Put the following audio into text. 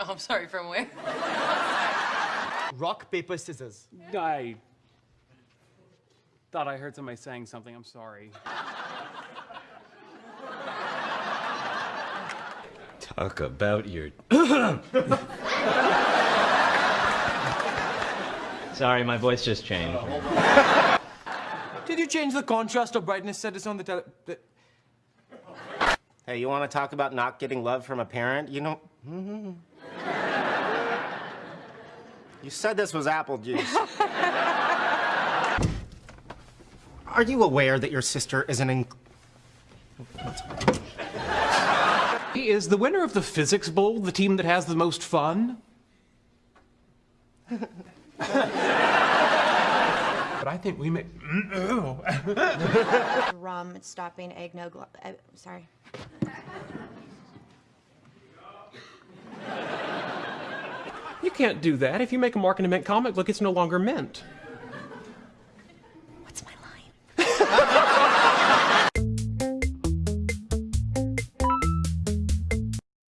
Oh, I'm sorry, from where? Rock, paper, scissors. I thought I heard somebody saying something. I'm sorry. Talk about your. Sorry, my voice just changed. Did you change the contrast or brightness settings on the tele... The... Hey, you want to talk about not getting love from a parent? You know. Mm-hmm. You said this was apple juice. Are you aware that your sister is an. Inc- Is the winner of the Physics Bowl the team that has the most fun? I think we may. rum stopping eggnog. Uh, sorry. You can't do that. If you make a Mark in a Mint comic look, it's no longer mint.